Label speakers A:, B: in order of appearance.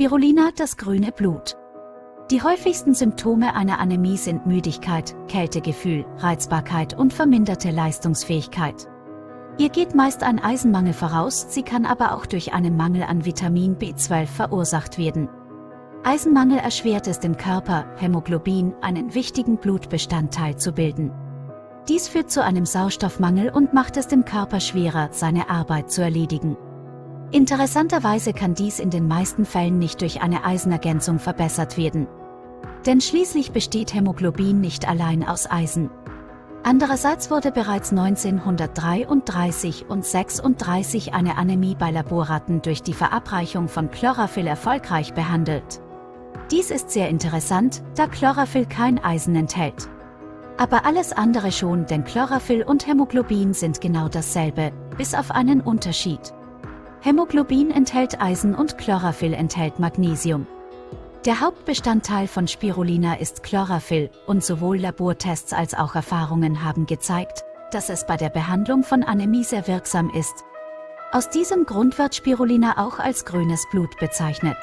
A: Spirulina, das grüne Blut. Die häufigsten Symptome einer Anämie sind Müdigkeit, Kältegefühl, Reizbarkeit und verminderte Leistungsfähigkeit. Ihr geht meist ein Eisenmangel voraus, sie kann aber auch durch einen Mangel an Vitamin B12 verursacht werden. Eisenmangel erschwert es dem Körper, Hämoglobin, einen wichtigen Blutbestandteil zu bilden. Dies führt zu einem Sauerstoffmangel und macht es dem Körper schwerer, seine Arbeit zu erledigen. Interessanterweise kann dies in den meisten Fällen nicht durch eine Eisenergänzung verbessert werden. Denn schließlich besteht Hämoglobin nicht allein aus Eisen. Andererseits wurde bereits 1933 und 36 eine Anämie bei Laborratten durch die Verabreichung von Chlorophyll erfolgreich behandelt. Dies ist sehr interessant, da Chlorophyll kein Eisen enthält. Aber alles andere schon, denn Chlorophyll und Hämoglobin sind genau dasselbe, bis auf einen Unterschied. Hämoglobin enthält Eisen und Chlorophyll enthält Magnesium. Der Hauptbestandteil von Spirulina ist Chlorophyll und sowohl Labortests als auch Erfahrungen haben gezeigt, dass es bei der Behandlung von Anämie sehr wirksam ist. Aus diesem Grund wird Spirulina auch als grünes Blut bezeichnet.